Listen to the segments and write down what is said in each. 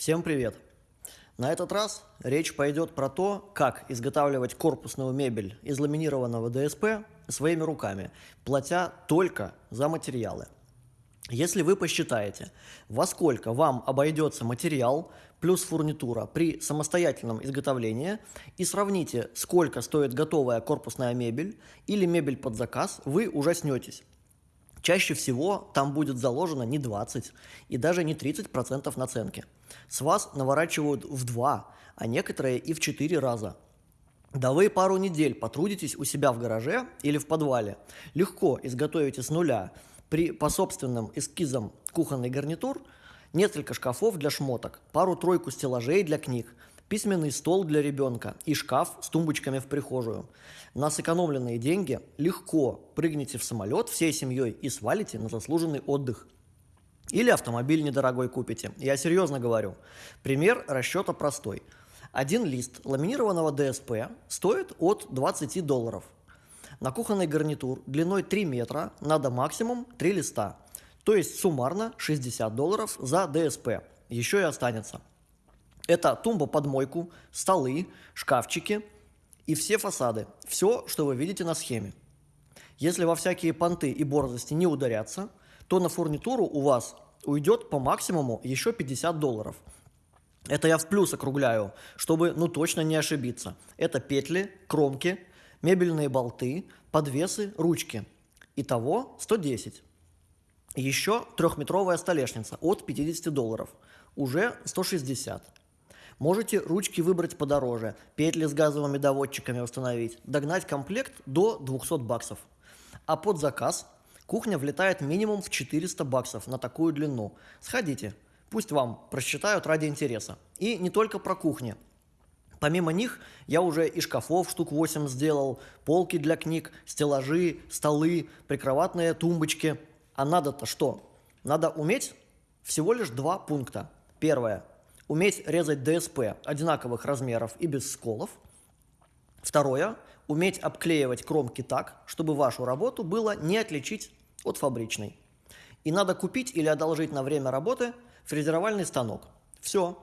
Всем привет! На этот раз речь пойдет про то, как изготавливать корпусную мебель из ламинированного ДСП своими руками, платя только за материалы. Если вы посчитаете, во сколько вам обойдется материал плюс фурнитура при самостоятельном изготовлении и сравните, сколько стоит готовая корпусная мебель или мебель под заказ, вы ужаснетесь. Чаще всего там будет заложено не 20 и даже не 30% наценки. С вас наворачивают в 2, а некоторые и в 4 раза. Да вы пару недель потрудитесь у себя в гараже или в подвале, легко изготовите с нуля при, по собственным эскизам кухонный гарнитур, несколько шкафов для шмоток, пару-тройку стеллажей для книг, письменный стол для ребенка и шкаф с тумбочками в прихожую. На сэкономленные деньги легко прыгните в самолет всей семьей и свалите на заслуженный отдых. Или автомобиль недорогой купите. Я серьезно говорю. Пример расчета простой. Один лист ламинированного ДСП стоит от 20 долларов. На кухонный гарнитур длиной 3 метра надо максимум 3 листа. То есть суммарно 60 долларов за ДСП. Еще и останется. Это тумба под мойку, столы, шкафчики и все фасады. Все, что вы видите на схеме. Если во всякие понты и борзости не ударяться, то на фурнитуру у вас уйдет по максимуму еще 50 долларов. Это я в плюс округляю, чтобы ну точно не ошибиться. Это петли, кромки, мебельные болты, подвесы, ручки. Итого 110. Еще трехметровая столешница от 50 долларов. Уже 160. Можете ручки выбрать подороже, петли с газовыми доводчиками установить, догнать комплект до 200 баксов. А под заказ кухня влетает минимум в 400 баксов на такую длину. Сходите, пусть вам просчитают ради интереса. И не только про кухни. Помимо них я уже и шкафов штук 8 сделал, полки для книг, стеллажи, столы, прикроватные тумбочки. А надо-то что? Надо уметь всего лишь два пункта. Первое уметь резать ДСП одинаковых размеров и без сколов. Второе – уметь обклеивать кромки так, чтобы вашу работу было не отличить от фабричной. И надо купить или одолжить на время работы фрезеровальный станок. Все.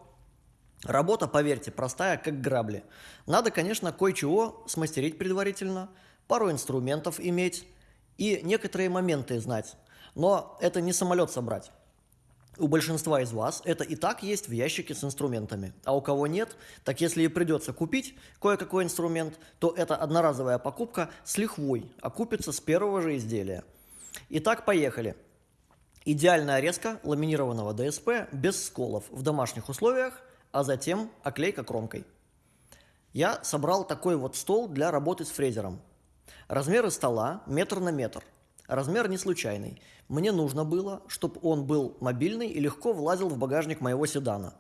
Работа, поверьте, простая, как грабли. Надо, конечно, кое-чего смастерить предварительно, пару инструментов иметь и некоторые моменты знать. Но это не самолет собрать. У большинства из вас это и так есть в ящике с инструментами. А у кого нет, так если и придется купить кое-какой инструмент, то это одноразовая покупка с лихвой, окупится с первого же изделия. Итак, поехали. Идеальная резка ламинированного ДСП без сколов в домашних условиях, а затем оклейка кромкой. Я собрал такой вот стол для работы с фрезером. Размеры стола метр на метр – Размер не случайный. Мне нужно было, чтобы он был мобильный и легко влазил в багажник моего седана.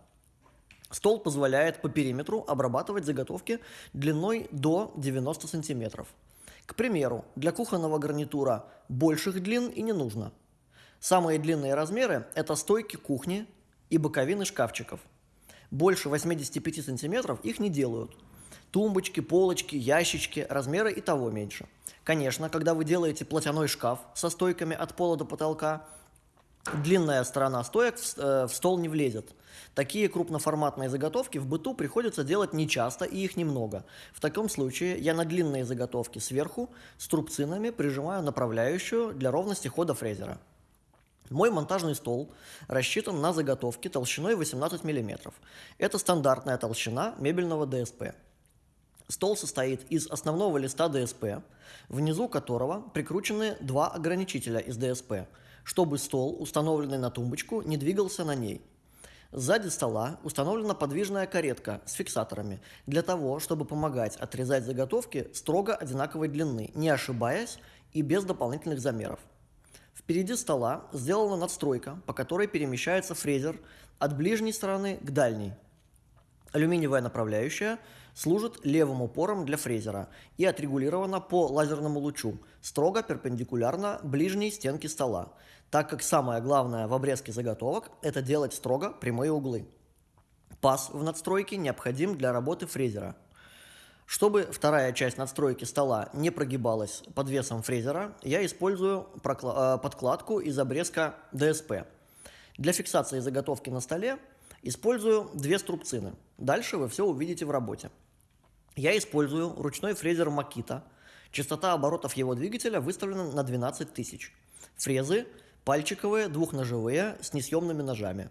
Стол позволяет по периметру обрабатывать заготовки длиной до 90 сантиметров. К примеру, для кухонного гарнитура больших длин и не нужно. Самые длинные размеры – это стойки кухни и боковины шкафчиков. Больше 85 сантиметров их не делают – Тумбочки, полочки, ящички, размеры и того меньше. Конечно, когда вы делаете платяной шкаф со стойками от пола до потолка, длинная сторона стоек в, э, в стол не влезет. Такие крупноформатные заготовки в быту приходится делать нечасто и их немного. В таком случае я на длинные заготовки сверху с трубцинами прижимаю направляющую для ровности хода фрезера. Мой монтажный стол рассчитан на заготовки толщиной 18 мм. Это стандартная толщина мебельного ДСП. Стол состоит из основного листа ДСП, внизу которого прикручены два ограничителя из ДСП, чтобы стол, установленный на тумбочку, не двигался на ней. Сзади стола установлена подвижная каретка с фиксаторами для того, чтобы помогать отрезать заготовки строго одинаковой длины, не ошибаясь и без дополнительных замеров. Впереди стола сделана надстройка, по которой перемещается фрезер от ближней стороны к дальней. Алюминиевая направляющая служит левым упором для фрезера и отрегулирована по лазерному лучу, строго перпендикулярно ближней стенке стола, так как самое главное в обрезке заготовок – это делать строго прямые углы. Паз в надстройке необходим для работы фрезера. Чтобы вторая часть надстройки стола не прогибалась под весом фрезера, я использую э, подкладку из обрезка ДСП. Для фиксации заготовки на столе Использую две струбцины. Дальше вы все увидите в работе. Я использую ручной фрезер Makita. Частота оборотов его двигателя выставлена на 12 тысяч. Фрезы пальчиковые, двухножевые, с несъемными ножами.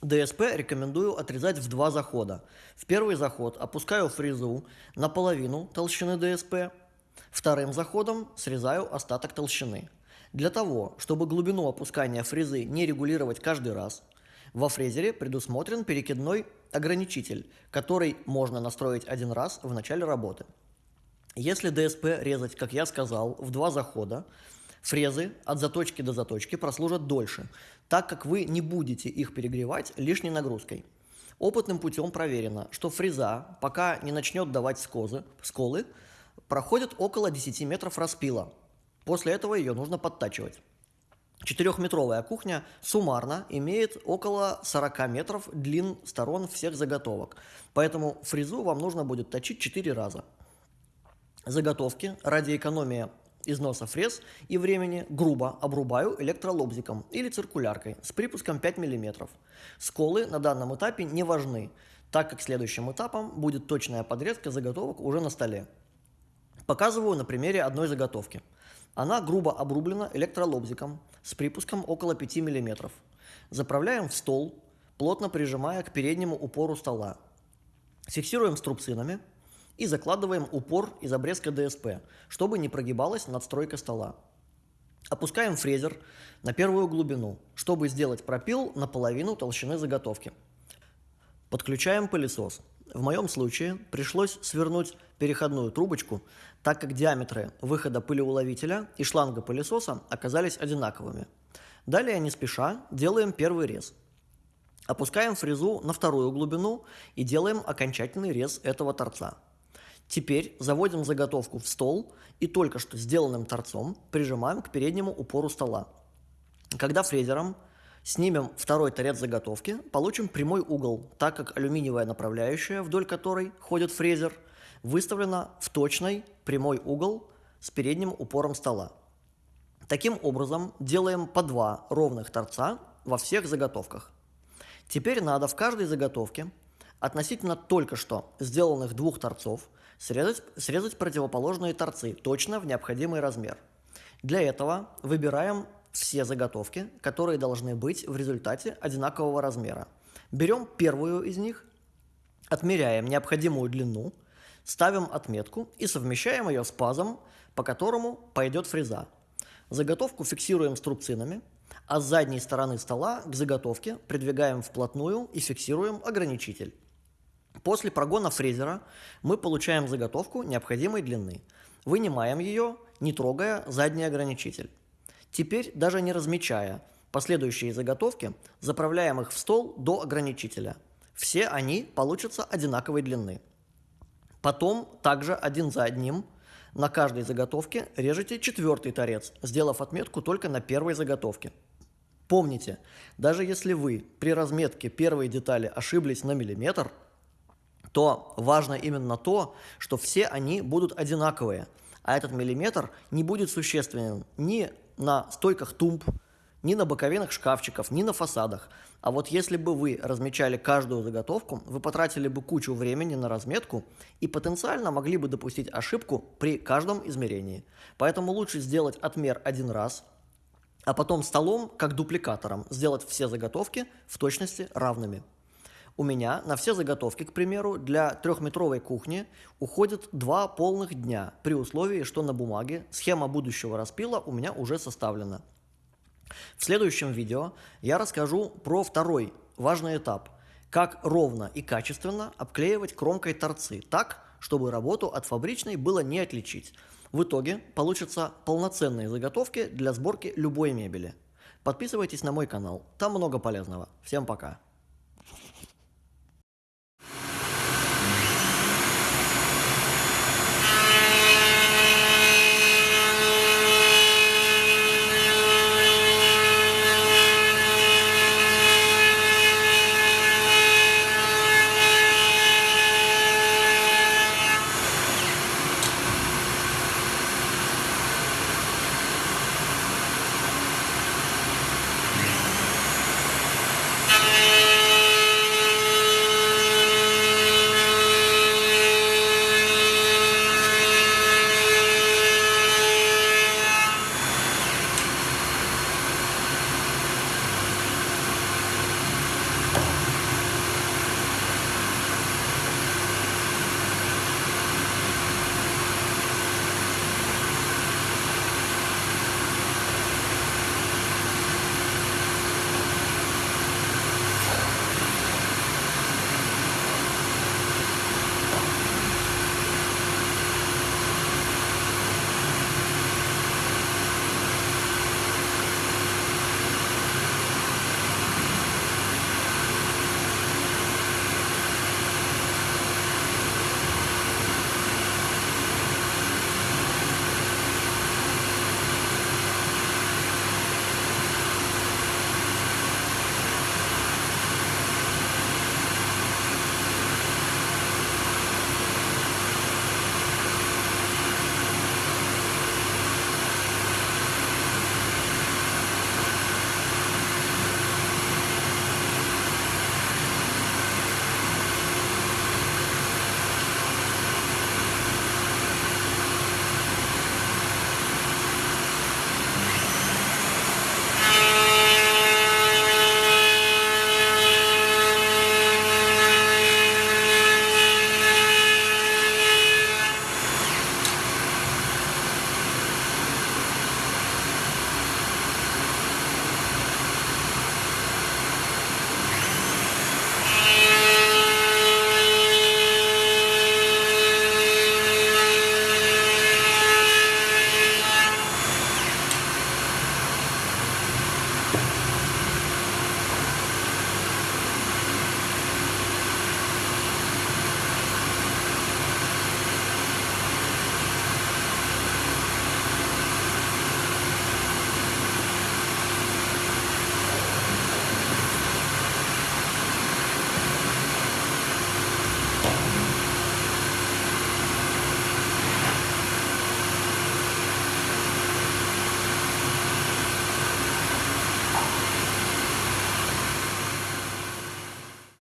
ДСП рекомендую отрезать в два захода. В первый заход опускаю фрезу на половину толщины ДСП, вторым заходом срезаю остаток толщины. Для того, чтобы глубину опускания фрезы не регулировать каждый раз, во фрезере предусмотрен перекидной ограничитель, который можно настроить один раз в начале работы. Если ДСП резать, как я сказал, в два захода, фрезы от заточки до заточки прослужат дольше, так как вы не будете их перегревать лишней нагрузкой. Опытным путем проверено, что фреза, пока не начнет давать скозы, сколы, проходит около 10 метров распила – После этого ее нужно подтачивать. Четырехметровая кухня суммарно имеет около 40 метров длин сторон всех заготовок, поэтому фрезу вам нужно будет точить 4 раза. Заготовки ради экономии износа фрез и времени грубо обрубаю электролобзиком или циркуляркой с припуском 5 мм. Сколы на данном этапе не важны, так как следующим этапом будет точная подрезка заготовок уже на столе. Показываю на примере одной заготовки – она грубо обрублена электролобзиком с припуском около 5 мм. Заправляем в стол, плотно прижимая к переднему упору стола. Фиксируем струбцинами и закладываем упор из обрезка ДСП, чтобы не прогибалась надстройка стола. Опускаем фрезер на первую глубину, чтобы сделать пропил наполовину толщины заготовки. Подключаем пылесос. В моем случае пришлось свернуть переходную трубочку, так как диаметры выхода пылеуловителя и шланга пылесоса оказались одинаковыми. Далее, не спеша, делаем первый рез. Опускаем фрезу на вторую глубину и делаем окончательный рез этого торца. Теперь заводим заготовку в стол и только что сделанным торцом прижимаем к переднему упору стола. Когда фрезером Снимем второй торец заготовки, получим прямой угол, так как алюминиевая направляющая, вдоль которой ходит фрезер, выставлена в точный прямой угол с передним упором стола. Таким образом, делаем по два ровных торца во всех заготовках. Теперь надо в каждой заготовке относительно только что сделанных двух торцов срезать, срезать противоположные торцы точно в необходимый размер. Для этого выбираем все заготовки, которые должны быть в результате одинакового размера. Берем первую из них, отмеряем необходимую длину, ставим отметку и совмещаем ее с пазом, по которому пойдет фреза. Заготовку фиксируем струбцинами, а с задней стороны стола к заготовке придвигаем вплотную и фиксируем ограничитель. После прогона фрезера мы получаем заготовку необходимой длины. Вынимаем ее, не трогая задний ограничитель. Теперь, даже не размечая последующие заготовки, заправляем их в стол до ограничителя. Все они получатся одинаковой длины. Потом также один за одним на каждой заготовке режете четвертый торец, сделав отметку только на первой заготовке. Помните, даже если вы при разметке первой детали ошиблись на миллиметр, то важно именно то, что все они будут одинаковые, а этот миллиметр не будет существенен ни на стойках тумб, ни на боковинах шкафчиков, ни на фасадах. А вот если бы вы размечали каждую заготовку, вы потратили бы кучу времени на разметку и потенциально могли бы допустить ошибку при каждом измерении. Поэтому лучше сделать отмер один раз, а потом столом, как дупликатором, сделать все заготовки в точности равными. У меня на все заготовки, к примеру, для трехметровой кухни уходит два полных дня, при условии, что на бумаге схема будущего распила у меня уже составлена. В следующем видео я расскажу про второй важный этап – как ровно и качественно обклеивать кромкой торцы так, чтобы работу от фабричной было не отличить. В итоге получатся полноценные заготовки для сборки любой мебели. Подписывайтесь на мой канал, там много полезного. Всем пока!